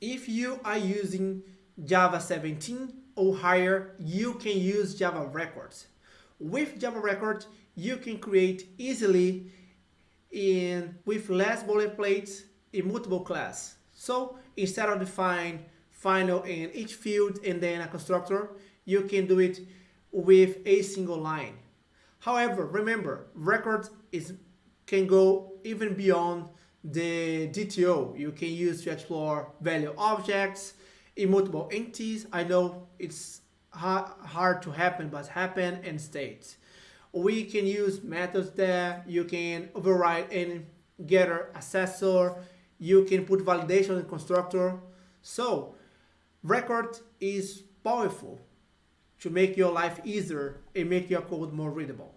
If you are using Java 17 or higher, you can use Java Records. With Java Records, you can create easily in with less boilerplates immutable class. So instead of define final in each field and then a constructor, you can do it with a single line. However, remember, records is can go even beyond the DTO. You can use to explore value objects, immutable entities. I know it's hard to happen, but happen and states. We can use methods there. You can override any getter accessor. You can put validation in constructor. So record is powerful to make your life easier and make your code more readable.